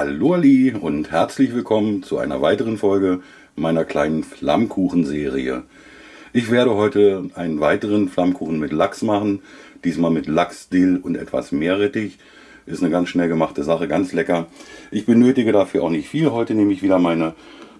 Hallo Ali und herzlich willkommen zu einer weiteren Folge meiner kleinen Flammkuchenserie. Ich werde heute einen weiteren Flammkuchen mit Lachs machen, diesmal mit Lachs, Dill und etwas Meerrettich. Ist eine ganz schnell gemachte Sache, ganz lecker. Ich benötige dafür auch nicht viel. Heute nehme ich wieder meine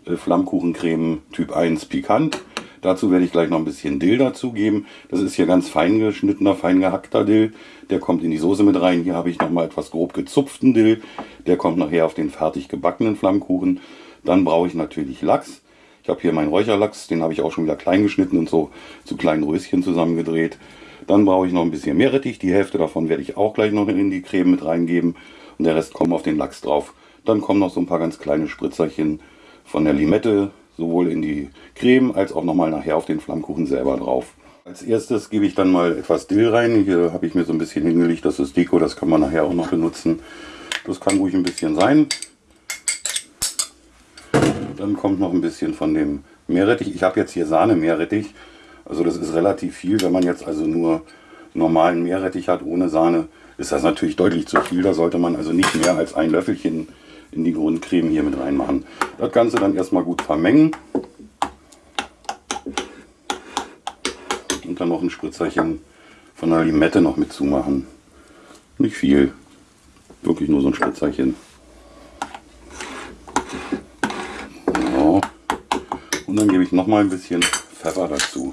äh, Flammkuchencreme Typ 1 Pikant. Dazu werde ich gleich noch ein bisschen Dill dazugeben. Das ist hier ganz fein geschnittener, fein gehackter Dill. Der kommt in die Soße mit rein. Hier habe ich noch mal etwas grob gezupften Dill. Der kommt nachher auf den fertig gebackenen Flammkuchen. Dann brauche ich natürlich Lachs. Ich habe hier meinen Räucherlachs, den habe ich auch schon wieder klein geschnitten und so zu kleinen Röschen zusammengedreht. Dann brauche ich noch ein bisschen Meerrettich. Die Hälfte davon werde ich auch gleich noch in die Creme mit reingeben. Und der Rest kommt auf den Lachs drauf. Dann kommen noch so ein paar ganz kleine Spritzerchen von der Limette, sowohl in die Creme als auch nochmal nachher auf den Flammkuchen selber drauf. Als erstes gebe ich dann mal etwas Dill rein. Hier habe ich mir so ein bisschen hingelegt, das ist Deko, das kann man nachher auch noch benutzen. Das kann ruhig ein bisschen sein. Dann kommt noch ein bisschen von dem Meerrettich. Ich habe jetzt hier Sahne Meerrettich. Also das ist relativ viel. Wenn man jetzt also nur normalen Meerrettich hat ohne Sahne, ist das natürlich deutlich zu viel. Da sollte man also nicht mehr als ein Löffelchen in die Grundcreme hier mit reinmachen. Das Ganze dann erstmal gut vermengen. Und dann noch ein Spritzerchen von der Limette noch mit zumachen. Nicht viel. Wirklich nur so ein Spritzerchen. So. Und dann gebe ich noch mal ein bisschen Pfeffer dazu.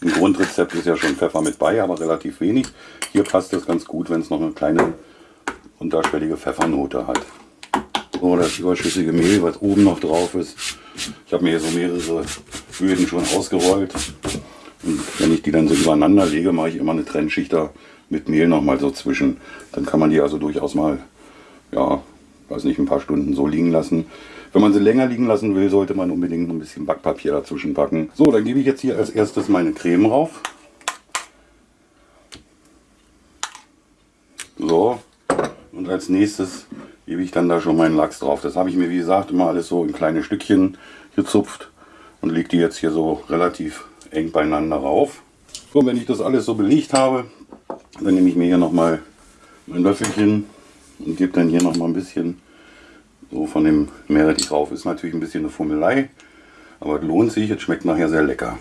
Im Grundrezept ist ja schon Pfeffer mit bei, aber relativ wenig. Hier passt es ganz gut, wenn es noch eine kleine unterschwellige Pfeffernote hat. So, das überschüssige Mehl, was oben noch drauf ist. Ich habe mir hier so mehrere Böden schon ausgerollt. Und wenn ich die dann so übereinander lege, mache ich immer eine Trennschicht da mit Mehl noch mal so zwischen. Dann kann man die also durchaus mal, ja, weiß nicht, ein paar Stunden so liegen lassen. Wenn man sie länger liegen lassen will, sollte man unbedingt ein bisschen Backpapier dazwischen packen. So, dann gebe ich jetzt hier als erstes meine Creme rauf. So, als nächstes gebe ich dann da schon meinen Lachs drauf. Das habe ich mir, wie gesagt, immer alles so in kleine Stückchen gezupft und lege die jetzt hier so relativ eng beieinander rauf. So, wenn ich das alles so belegt habe, dann nehme ich mir hier nochmal ein Löffelchen und gebe dann hier nochmal ein bisschen so von dem Meerrettich drauf. Ist natürlich ein bisschen eine Fummelei, aber lohnt sich. Es schmeckt nachher sehr lecker.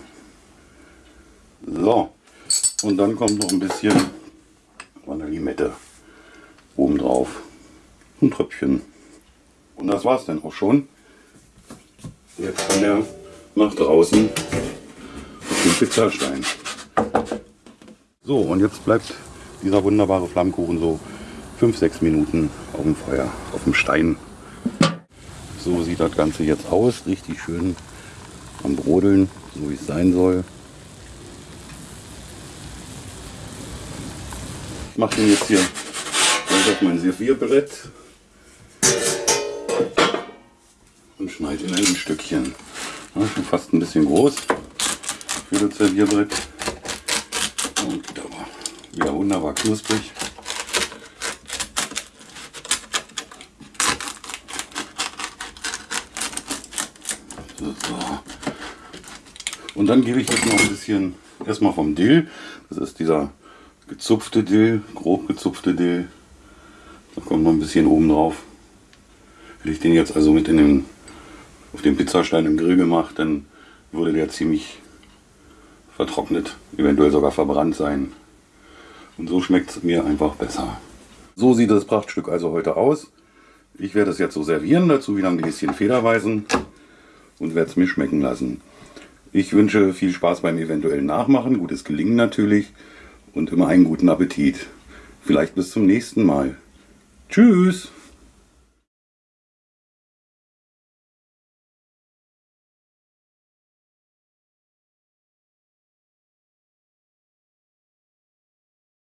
So, und dann kommt noch ein bisschen von der Limette oben drauf. Ein Tröpfchen. Und das war es dann auch schon. Jetzt kann er nach draußen auf den Pizzastein. So, und jetzt bleibt dieser wunderbare Flammkuchen so 5-6 Minuten auf dem Feuer, auf dem Stein. So sieht das Ganze jetzt aus. Richtig schön am Brodeln, so wie es sein soll. Ich mache den jetzt hier auf mein Servierbrett und schneide in Stückchen. Ja, schon fast ein bisschen groß für das Servierbrett. Und aber wieder wunderbar knusprig. Und dann gebe ich jetzt noch ein bisschen erstmal vom Dill. Das ist dieser gezupfte Dill, grob gezupfte Dill. Da kommt noch ein bisschen oben drauf. Hätte ich den jetzt also mit in den, auf den Pizzastein im Grill gemacht, dann würde der ziemlich vertrocknet, eventuell sogar verbrannt sein. Und so schmeckt es mir einfach besser. So sieht das Prachtstück also heute aus. Ich werde es jetzt so servieren, dazu wieder ein Gläschen Federweisen und werde es mir schmecken lassen. Ich wünsche viel Spaß beim eventuellen Nachmachen, gutes Gelingen natürlich und immer einen guten Appetit. Vielleicht bis zum nächsten Mal. Tschüss!